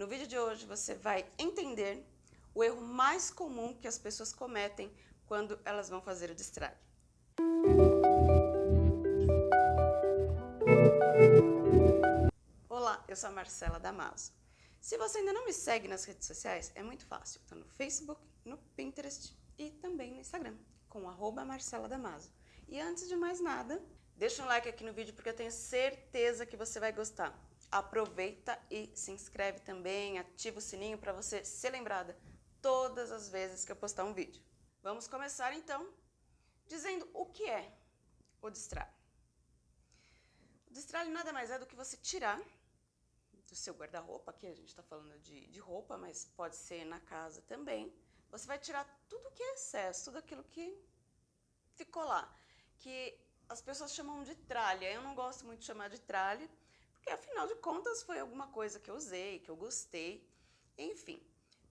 No vídeo de hoje você vai entender o erro mais comum que as pessoas cometem quando elas vão fazer o destralhe. Olá, eu sou a Marcela Damaso. Se você ainda não me segue nas redes sociais, é muito fácil. Estou no Facebook, no Pinterest e também no Instagram, com arroba Marcela Damaso. E antes de mais nada, deixa um like aqui no vídeo porque eu tenho certeza que você vai gostar. Aproveita e se inscreve também, ativa o sininho para você ser lembrada todas as vezes que eu postar um vídeo. Vamos começar então dizendo o que é o destralhe. O destralhe nada mais é do que você tirar do seu guarda-roupa, aqui a gente está falando de, de roupa, mas pode ser na casa também. Você vai tirar tudo que é excesso, tudo aquilo que ficou lá que as pessoas chamam de tralha. Eu não gosto muito de chamar de tralha, porque afinal de contas foi alguma coisa que eu usei, que eu gostei, enfim.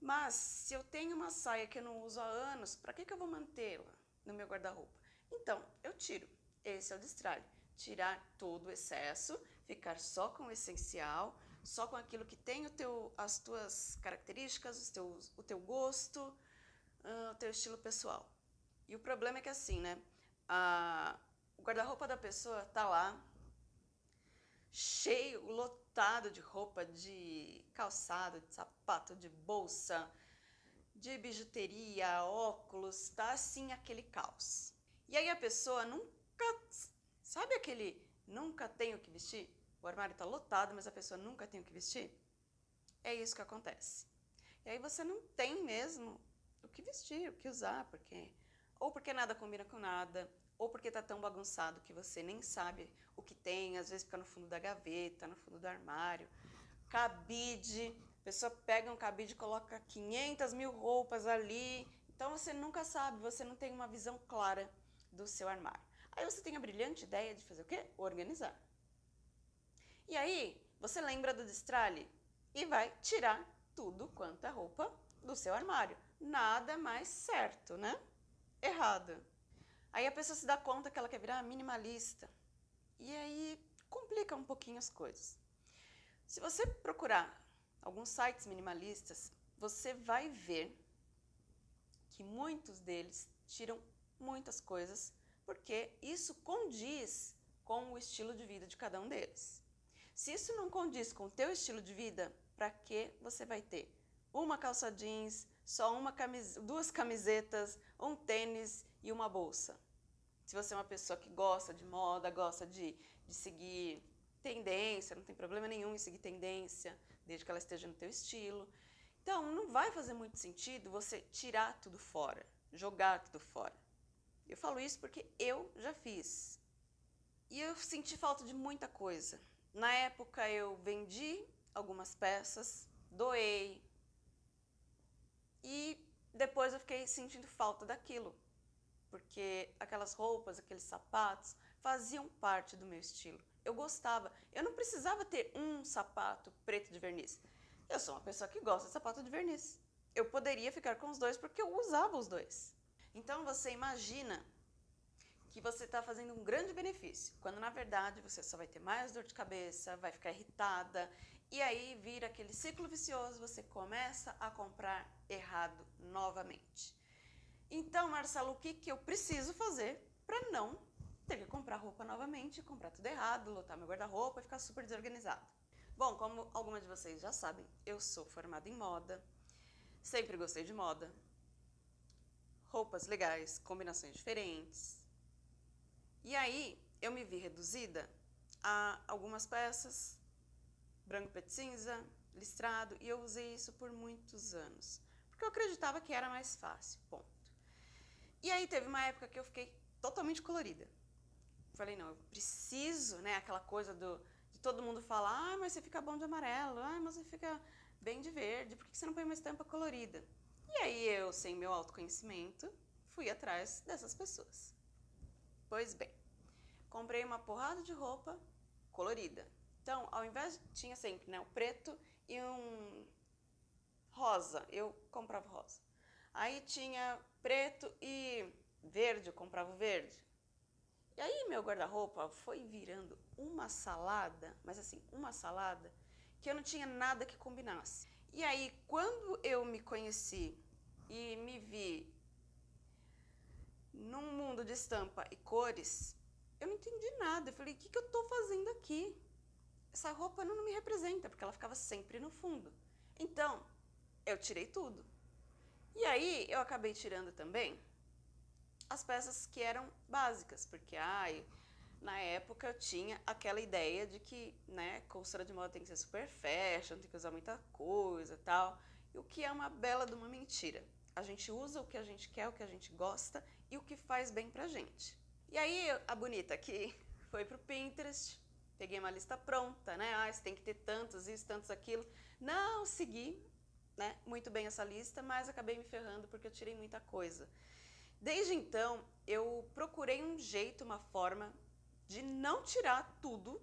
Mas se eu tenho uma saia que eu não uso há anos, para que, que eu vou mantê-la no meu guarda-roupa? Então, eu tiro. Esse é o destralhe. Tirar todo o excesso, ficar só com o essencial, só com aquilo que tem o teu, as tuas características, teus, o teu gosto, uh, o teu estilo pessoal. E o problema é que assim, né? a, o guarda-roupa da pessoa tá lá, cheio, lotado de roupa, de calçado, de sapato, de bolsa, de bijuteria, óculos, tá assim aquele caos. E aí a pessoa nunca, sabe aquele nunca tenho o que vestir? O armário tá lotado, mas a pessoa nunca tem o que vestir? É isso que acontece. E aí você não tem mesmo o que vestir, o que usar, porque ou porque nada combina com nada, ou porque está tão bagunçado que você nem sabe o que tem, às vezes fica no fundo da gaveta, no fundo do armário. Cabide, a pessoa pega um cabide e coloca 500 mil roupas ali, então você nunca sabe, você não tem uma visão clara do seu armário. Aí você tem a brilhante ideia de fazer o quê? Organizar. E aí, você lembra do destralhe e vai tirar tudo quanto é roupa do seu armário. Nada mais certo, né? errada. Aí a pessoa se dá conta que ela quer virar minimalista. E aí complica um pouquinho as coisas. Se você procurar alguns sites minimalistas, você vai ver que muitos deles tiram muitas coisas, porque isso condiz com o estilo de vida de cada um deles. Se isso não condiz com o teu estilo de vida, para que você vai ter uma calça jeans, só uma duas camisetas, um tênis e uma bolsa. Se você é uma pessoa que gosta de moda, gosta de, de seguir tendência, não tem problema nenhum em seguir tendência, desde que ela esteja no teu estilo. Então, não vai fazer muito sentido você tirar tudo fora, jogar tudo fora. Eu falo isso porque eu já fiz. E eu senti falta de muita coisa. Na época eu vendi algumas peças, doei, eu fiquei sentindo falta daquilo, porque aquelas roupas, aqueles sapatos faziam parte do meu estilo. Eu gostava. Eu não precisava ter um sapato preto de verniz. Eu sou uma pessoa que gosta de sapato de verniz. Eu poderia ficar com os dois porque eu usava os dois. Então você imagina que você está fazendo um grande benefício, quando na verdade você só vai ter mais dor de cabeça, vai ficar irritada e aí vira aquele ciclo vicioso, você começa a comprar errado novamente. Então, Marcelo, o que, que eu preciso fazer para não ter que comprar roupa novamente, comprar tudo errado, lotar meu guarda-roupa e ficar super desorganizado? Bom, como algumas de vocês já sabem, eu sou formada em moda, sempre gostei de moda, roupas legais, combinações diferentes. E aí eu me vi reduzida a algumas peças branco, preto, cinza, listrado, e eu usei isso por muitos anos, porque eu acreditava que era mais fácil, ponto. E aí teve uma época que eu fiquei totalmente colorida. Falei, não, eu preciso, né, aquela coisa do, de todo mundo falar, ah, mas você fica bom de amarelo, ah, mas você fica bem de verde, por que você não põe uma estampa colorida? E aí eu, sem meu autoconhecimento, fui atrás dessas pessoas. Pois bem, comprei uma porrada de roupa colorida, então, ao invés, tinha sempre né, o preto e um rosa, eu comprava rosa. Aí tinha preto e verde, eu comprava o verde. E aí meu guarda-roupa foi virando uma salada, mas assim, uma salada, que eu não tinha nada que combinasse. E aí, quando eu me conheci e me vi num mundo de estampa e cores, eu não entendi nada. Eu falei, o que, que eu estou fazendo aqui? Essa roupa não me representa, porque ela ficava sempre no fundo. Então, eu tirei tudo. E aí, eu acabei tirando também as peças que eram básicas, porque, ai, na época eu tinha aquela ideia de que, né, consultora de moda tem que ser super fashion, tem que usar muita coisa e tal, e o que é uma bela de uma mentira. A gente usa o que a gente quer, o que a gente gosta e o que faz bem pra gente. E aí a bonita aqui foi pro Pinterest, peguei uma lista pronta, né? Ah, você tem que ter tantos isso, tantos aquilo. Não segui, né, muito bem essa lista, mas acabei me ferrando porque eu tirei muita coisa. Desde então, eu procurei um jeito, uma forma de não tirar tudo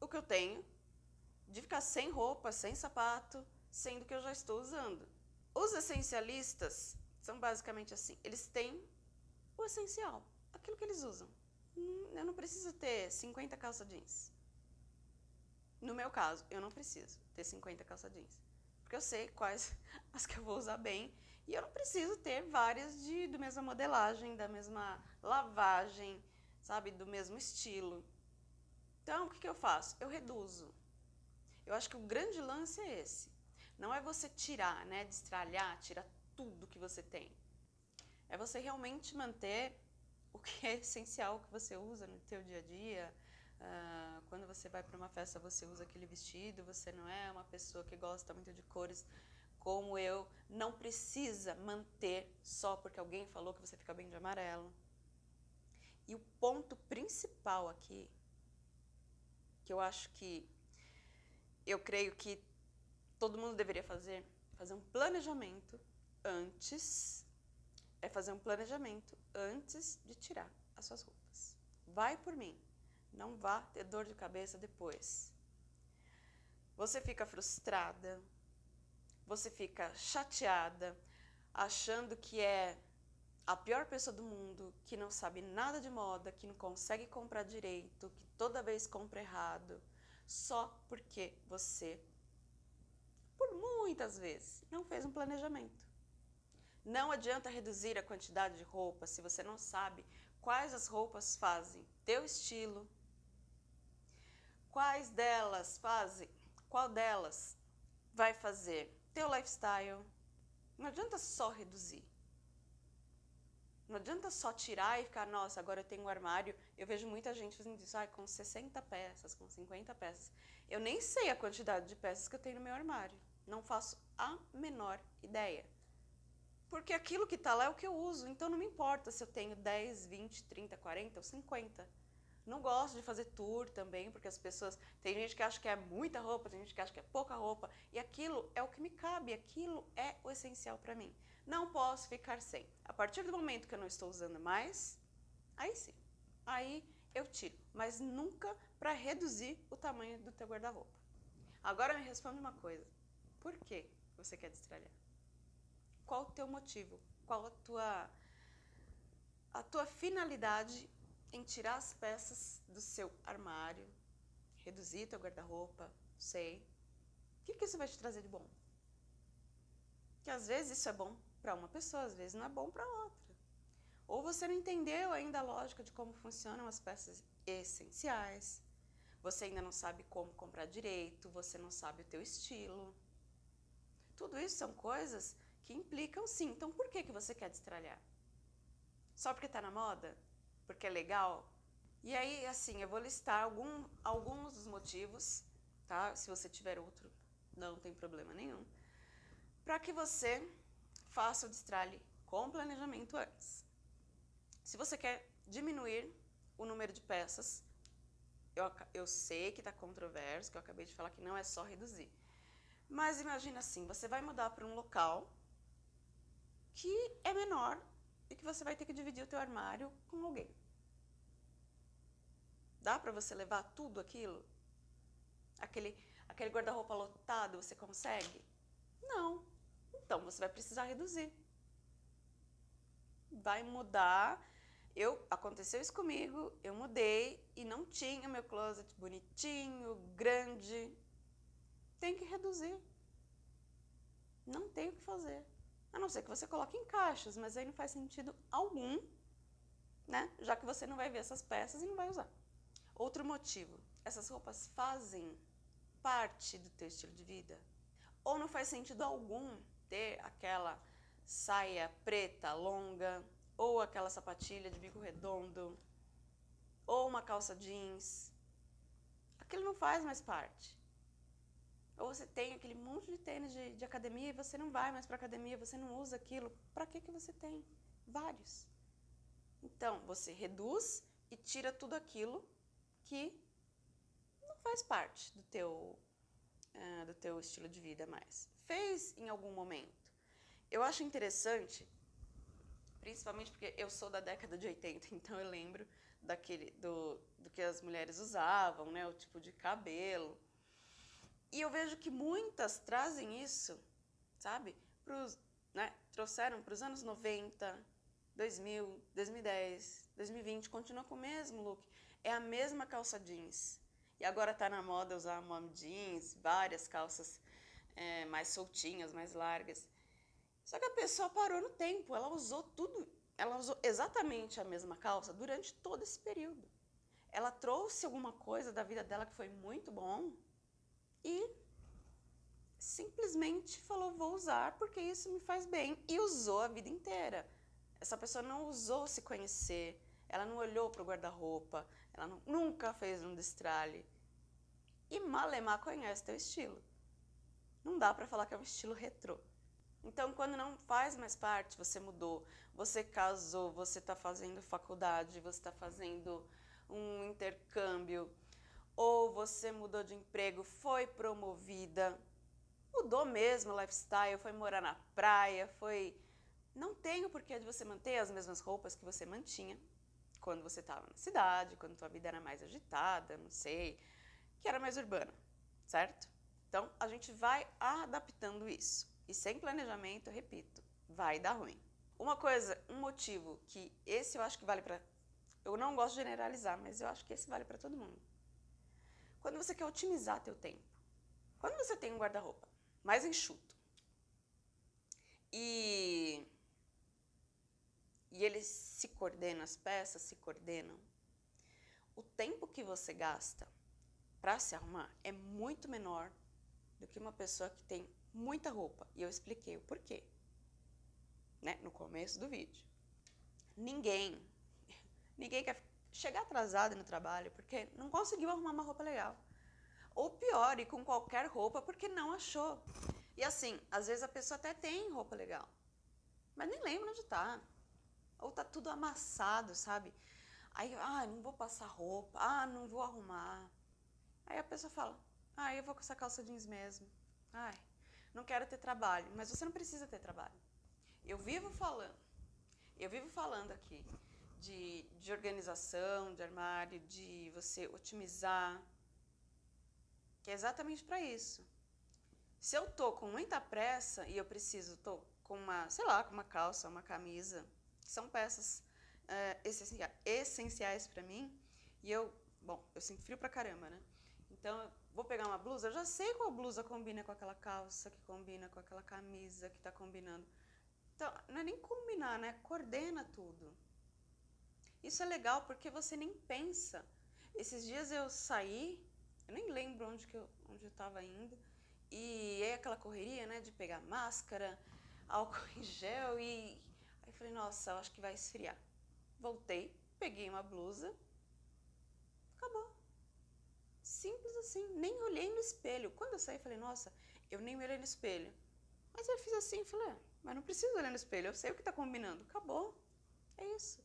o que eu tenho, de ficar sem roupa, sem sapato, sendo que eu já estou usando. Os essencialistas são basicamente assim, eles têm o essencial, aquilo que eles usam. Hum, eu não preciso ter 50 calça jeans. No meu caso, eu não preciso ter 50 calça jeans. Porque eu sei quais as que eu vou usar bem. E eu não preciso ter várias de, do mesma modelagem, da mesma lavagem, sabe, do mesmo estilo. Então, o que, que eu faço? Eu reduzo. Eu acho que o grande lance é esse. Não é você tirar, né, destralhar, tirar tudo que você tem. É você realmente manter o que é essencial que você usa no teu dia a dia. Uh, quando você vai para uma festa, você usa aquele vestido, você não é uma pessoa que gosta muito de cores como eu, não precisa manter só porque alguém falou que você fica bem de amarelo. E o ponto principal aqui, que eu acho que eu creio que todo mundo deveria fazer, fazer um planejamento antes, é fazer um planejamento antes de tirar as suas roupas. Vai por mim, não vá ter dor de cabeça depois. Você fica frustrada, você fica chateada, achando que é a pior pessoa do mundo, que não sabe nada de moda, que não consegue comprar direito, que toda vez compra errado, só porque você, por muitas vezes, não fez um planejamento. Não adianta reduzir a quantidade de roupas se você não sabe quais as roupas fazem teu estilo, quais delas fazem, qual delas vai fazer teu lifestyle. Não adianta só reduzir. Não adianta só tirar e ficar, nossa, agora eu tenho um armário. Eu vejo muita gente fazendo isso, ah, com 60 peças, com 50 peças. Eu nem sei a quantidade de peças que eu tenho no meu armário. Não faço a menor ideia. Porque aquilo que está lá é o que eu uso, então não me importa se eu tenho 10, 20, 30, 40 ou 50. Não gosto de fazer tour também, porque as pessoas. Tem gente que acha que é muita roupa, tem gente que acha que é pouca roupa. E aquilo é o que me cabe, aquilo é o essencial para mim. Não posso ficar sem. A partir do momento que eu não estou usando mais, aí sim. Aí eu tiro. Mas nunca para reduzir o tamanho do teu guarda-roupa. Agora me responde uma coisa. Por que você quer destralhar? Qual o teu motivo? Qual a tua, a tua finalidade em tirar as peças do seu armário, reduzir teu guarda-roupa, sei. O que, que isso vai te trazer de bom? Que às vezes isso é bom para uma pessoa, às vezes não é bom para outra. Ou você não entendeu ainda a lógica de como funcionam as peças essenciais, você ainda não sabe como comprar direito, você não sabe o teu estilo. Tudo isso são coisas que implicam sim. Então por que, que você quer destralhar? Só porque está na moda? porque é legal. E aí, assim, eu vou listar algum, alguns dos motivos, tá? Se você tiver outro, não tem problema nenhum. Para que você faça o destralhe com planejamento antes. Se você quer diminuir o número de peças, eu, eu sei que está controverso, que eu acabei de falar que não é só reduzir. Mas imagina assim, você vai mudar para um local que é menor e que você vai ter que dividir o teu armário com alguém. Dá para você levar tudo aquilo? Aquele, aquele guarda-roupa lotado, você consegue? Não. Então você vai precisar reduzir. Vai mudar. Eu aconteceu isso comigo, eu mudei e não tinha meu closet bonitinho, grande. Tem que reduzir. fazer. A não ser que você coloque em caixas, mas aí não faz sentido algum, né? Já que você não vai ver essas peças e não vai usar. Outro motivo, essas roupas fazem parte do teu estilo de vida? Ou não faz sentido algum ter aquela saia preta longa, ou aquela sapatilha de bico redondo, ou uma calça jeans. Aquilo não faz mais parte. Ou você tem aquele monte de tênis de, de academia e você não vai mais para academia, você não usa aquilo. Para que, que você tem? Vários. Então, você reduz e tira tudo aquilo que não faz parte do teu, uh, do teu estilo de vida mais. Fez em algum momento. Eu acho interessante, principalmente porque eu sou da década de 80, então eu lembro daquele, do, do que as mulheres usavam, né, o tipo de cabelo. E eu vejo que muitas trazem isso, sabe? Pros, né, trouxeram para os anos 90, 2000, 2010, 2020, continua com o mesmo look. É a mesma calça jeans. E agora está na moda usar mom jeans, várias calças é, mais soltinhas, mais largas. Só que a pessoa parou no tempo, ela usou tudo, ela usou exatamente a mesma calça durante todo esse período. Ela trouxe alguma coisa da vida dela que foi muito bom e simplesmente falou, vou usar porque isso me faz bem. E usou a vida inteira. Essa pessoa não usou se conhecer, ela não olhou para o guarda-roupa, ela não, nunca fez um destralhe. E malemar conhece teu estilo. Não dá para falar que é um estilo retrô. Então, quando não faz mais parte, você mudou, você casou, você está fazendo faculdade, você está fazendo um intercâmbio, ou você mudou de emprego, foi promovida, mudou mesmo o lifestyle, foi morar na praia, foi... Não tem o porquê de você manter as mesmas roupas que você mantinha quando você estava na cidade, quando tua vida era mais agitada, não sei, que era mais urbana, certo? Então, a gente vai adaptando isso. E sem planejamento, repito, vai dar ruim. Uma coisa, um motivo que esse eu acho que vale para... Eu não gosto de generalizar, mas eu acho que esse vale para todo mundo. Quando você quer otimizar teu tempo. Quando você tem um guarda-roupa mais enxuto e, e ele se coordena, as peças se coordenam, o tempo que você gasta para se arrumar é muito menor do que uma pessoa que tem muita roupa. E eu expliquei o porquê, né, no começo do vídeo. Ninguém, ninguém quer chegar atrasado no trabalho porque não conseguiu arrumar uma roupa legal. Ou pior, ir com qualquer roupa porque não achou. E assim, às vezes a pessoa até tem roupa legal, mas nem lembra onde tá. Ou tá tudo amassado, sabe? Aí, ah, não vou passar roupa, ah, não vou arrumar. Aí a pessoa fala, ah, eu vou com essa calça jeans mesmo. Ai, não quero ter trabalho. Mas você não precisa ter trabalho. Eu vivo falando, eu vivo falando aqui de, de organização, de armário, de você otimizar, que é exatamente para isso. Se eu tô com muita pressa e eu preciso, tô com uma, sei lá, com uma calça, uma camisa, que são peças é, essenciais para mim, e eu, bom, eu sinto frio pra caramba, né? Então, vou pegar uma blusa, eu já sei qual blusa combina com aquela calça, que combina com aquela camisa que está combinando. Então, não é nem combinar, né? Coordena tudo. Isso é legal porque você nem pensa. Esses dias eu saí, eu nem lembro onde que eu onde estava indo, e é aquela correria, né, de pegar máscara, álcool em gel e aí falei, nossa, eu acho que vai esfriar. Voltei, peguei uma blusa, Simples assim, nem olhei no espelho. Quando eu saí, falei, nossa, eu nem olhei no espelho. Mas eu fiz assim, falei, ah, mas não preciso olhar no espelho, eu sei o que está combinando. Acabou. É isso.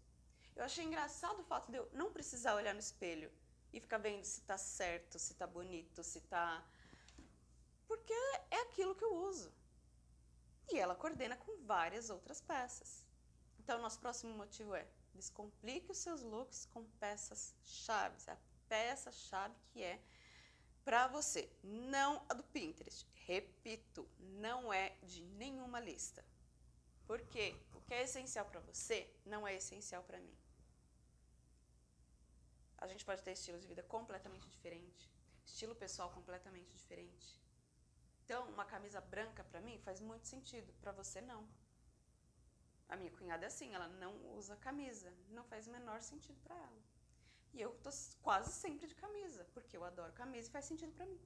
Eu achei engraçado o fato de eu não precisar olhar no espelho e ficar vendo se está certo, se está bonito, se está... Porque é aquilo que eu uso. E ela coordena com várias outras peças. Então, nosso próximo motivo é descomplique os seus looks com peças chaves, a peça-chave que é para você, não a do Pinterest. Repito, não é de nenhuma lista. Porque o que é essencial para você não é essencial para mim. A gente pode ter estilos de vida completamente diferentes, estilo pessoal completamente diferente. Então, uma camisa branca para mim faz muito sentido, para você não. A minha cunhada é assim, ela não usa camisa, não faz o menor sentido para ela. E eu tô quase sempre de camisa, porque eu adoro camisa e faz sentido para mim.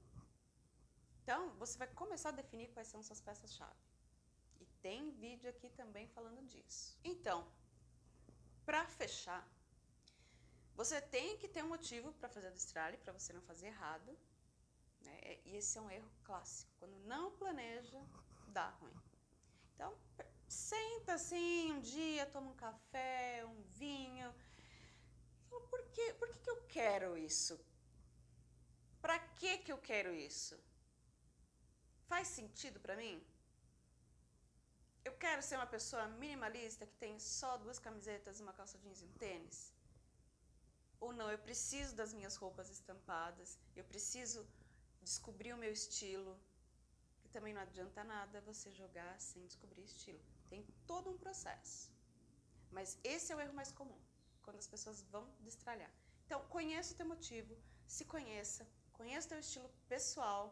Então, você vai começar a definir quais são suas peças-chave. E tem vídeo aqui também falando disso. Então, para fechar, você tem que ter um motivo para fazer a destralhe, para você não fazer errado. Né? E esse é um erro clássico. Quando não planeja, dá ruim. Então, senta assim um dia, toma um café, um vinho. Fala, por, quê? por que, que eu quero isso? Para que, que eu quero isso? Faz sentido para mim? Eu quero ser uma pessoa minimalista que tem só duas camisetas, uma calça jeans e um tênis? Ou não, eu preciso das minhas roupas estampadas, eu preciso descobrir o meu estilo, que também não adianta nada você jogar sem descobrir estilo. Tem todo um processo. Mas esse é o erro mais comum, quando as pessoas vão destralhar. Então, conheça o teu motivo, se conheça, conheça o teu estilo pessoal,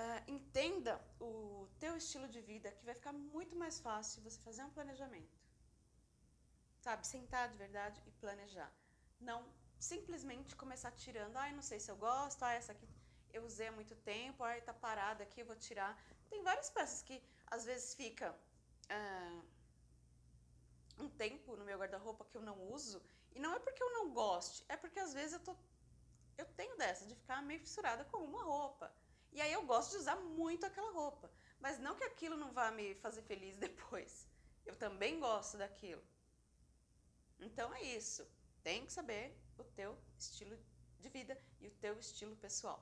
uh, entenda o teu estilo de vida, que vai ficar muito mais fácil você fazer um planejamento. Sabe, sentar de verdade e planejar. Não simplesmente começar tirando, ai, ah, não sei se eu gosto, ah, essa aqui eu usei há muito tempo, ai, tá parada aqui, eu vou tirar. Tem várias peças que às vezes fica uh, um tempo no meu guarda-roupa que eu não uso, e não é porque eu não goste, é porque às vezes eu tô eu tenho dessa de ficar meio fissurada com uma roupa. E aí eu gosto de usar muito aquela roupa, mas não que aquilo não vá me fazer feliz depois. Eu também gosto daquilo. Então é isso. Tem que saber o teu estilo de vida e o teu estilo pessoal.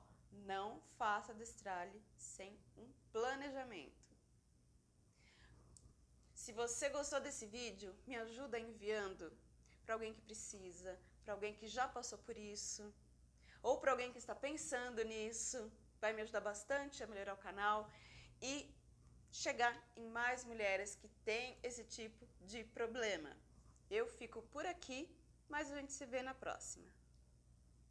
Não faça destralhe sem um planejamento. Se você gostou desse vídeo, me ajuda enviando para alguém que precisa, para alguém que já passou por isso, ou para alguém que está pensando nisso. Vai me ajudar bastante a melhorar o canal e chegar em mais mulheres que têm esse tipo de problema. Eu fico por aqui, mas a gente se vê na próxima.